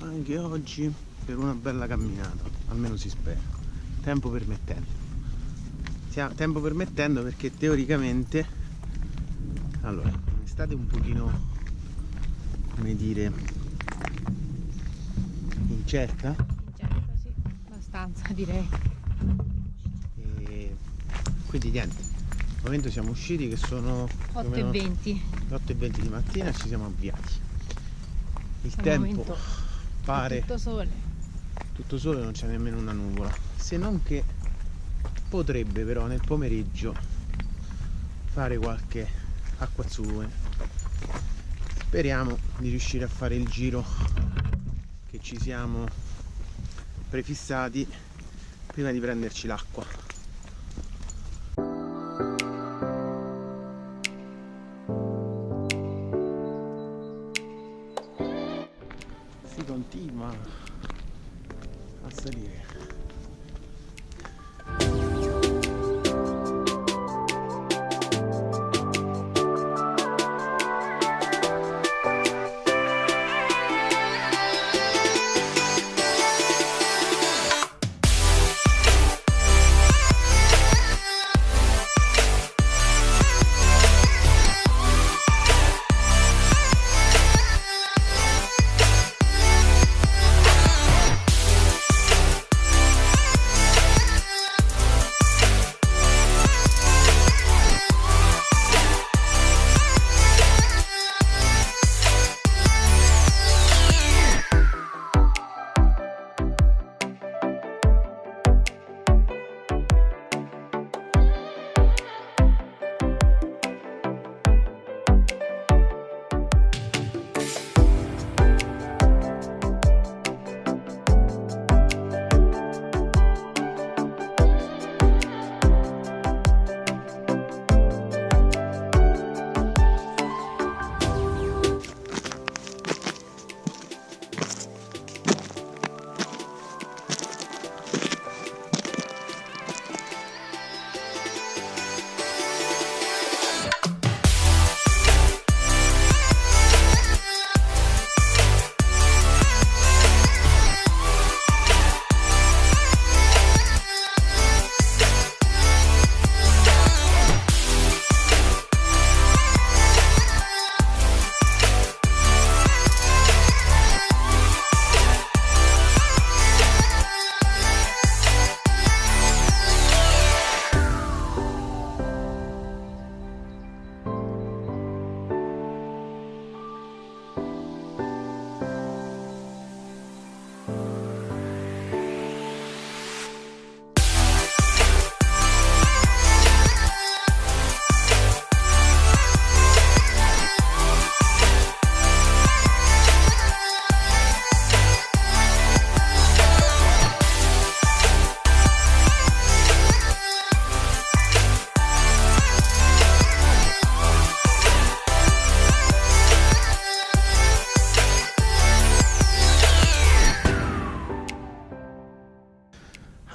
anche oggi per una bella camminata, almeno si spera, tempo permettendo. Tempo permettendo perché teoricamente, allora, un'estate un pochino, come dire, incerta. Incerta, sì, abbastanza direi. E quindi niente, al momento siamo usciti che sono 8.20. 8.20 di mattina e ci siamo avviati il Al tempo momento pare. Tutto sole. tutto sole non c'è nemmeno una nuvola. Se non che potrebbe però nel pomeriggio fare qualche acquazzone speriamo di riuscire a fare il giro che ci siamo prefissati prima di prenderci l'acqua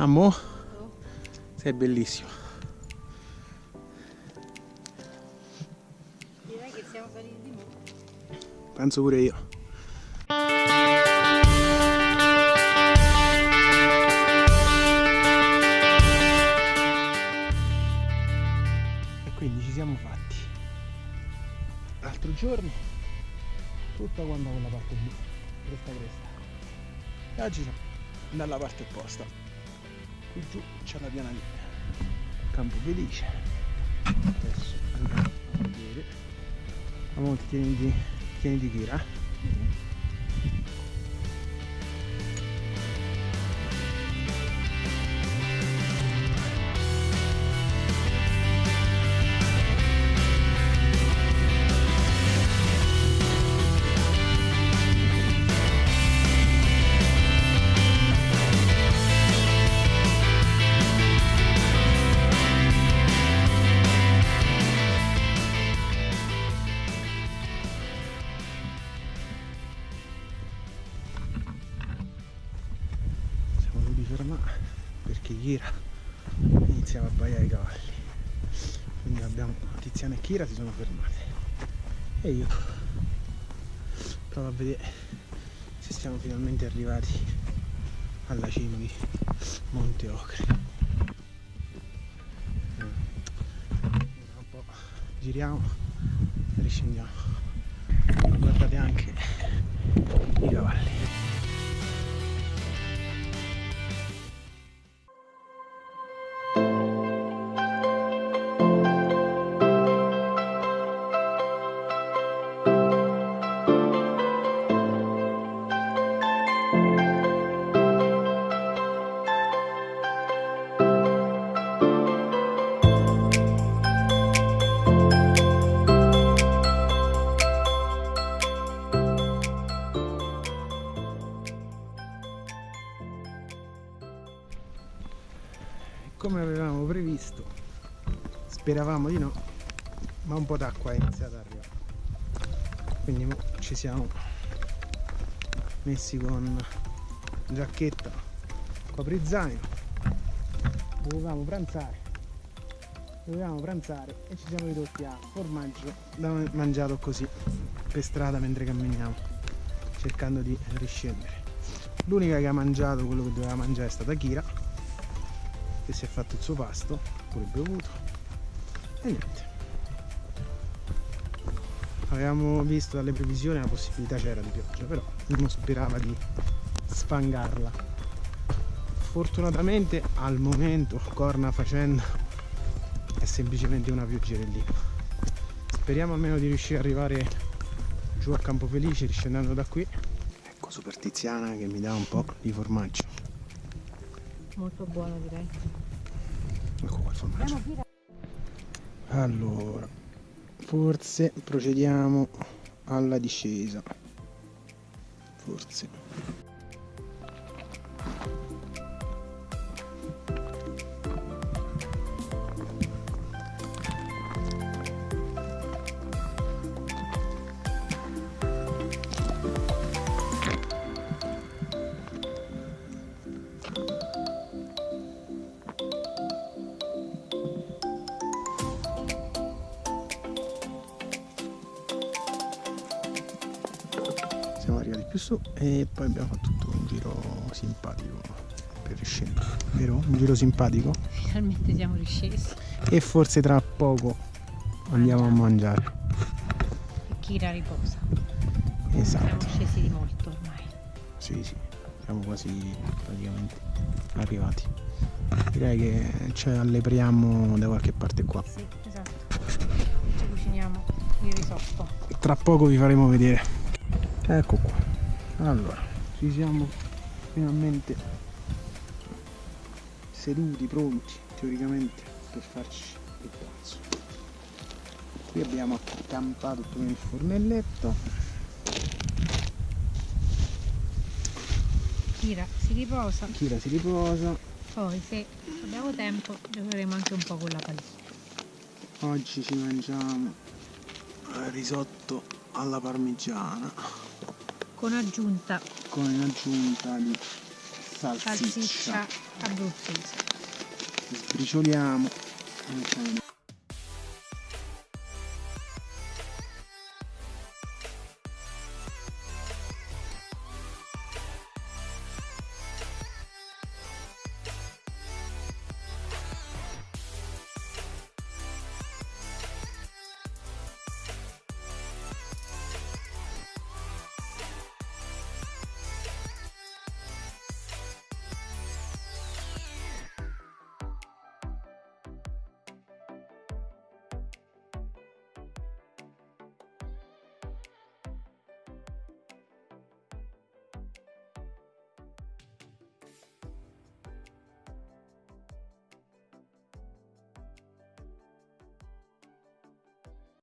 Amo, sei bellissimo. Direi che siamo saliti di nuovo. Penso pure io. E quindi ci siamo fatti. L'altro giorno tutta quanta quella parte blu, cresta cresta. E oggi siamo dalla parte opposta. Qui giù c'è la piana lì. Campo felice. Adesso andiamo a vedere. Amore, tieniti, tieniti Kira. Siamo Kira iniziava a baiare i cavalli. Quindi abbiamo Tiziana e Kira si sono fermate. E io provo a vedere se siamo finalmente arrivati alla cima di Monte Ocre. Un po' giriamo e riscendiamo. Guardate anche i cavalli. Avevamo previsto speravamo di no ma un po' d'acqua è iniziata ad arrivare. Quindi ci siamo messi con giacchetta coprizaino dovevamo pranzare dovevamo pranzare e ci siamo ridotti a formaggio da mangiato così per strada mentre camminiamo cercando di riscendere. L'unica che ha mangiato quello che doveva mangiare è stata Kira che si è fatto il suo pasto, pure bevuto e niente. Avevamo visto dalle previsioni la possibilità c'era di pioggia, però uno sperava di sfangarla. Fortunatamente al momento, corna facendo, è semplicemente una pioggerellina. Speriamo almeno di riuscire ad arrivare giù a Campofelice riscendendo da qui. Ecco Super Tiziana che mi dà un po' di formaggio. Molto buono direi. Ecco qua il formaggio. Allora, forse procediamo alla discesa. Forse. Più su e poi abbiamo fatto tutto un giro simpatico per riscendere vero? un giro simpatico Finalmente siamo riscesi. e forse tra poco andiamo a mangiare Kira riposa. esatto Siamo scesi di molto ormai. sì sì siamo quasi praticamente arrivati direi che ci allepriamo da qualche parte qua Sì, esatto. Ci cuciniamo il risotto. tra poco vi faremo vedere ecco qua allora ci siamo finalmente seduti pronti teoricamente per farci il pranzo qui abbiamo accampato prima il fornelletto Kira si riposa. Kira si riposa Poi se abbiamo tempo giocheremo anche un po' con la pallina. oggi ci mangiamo risotto alla parmigiana Con aggiunta con aggiunta di salsiccia. Salsiccia abruzzese. sbricioliamo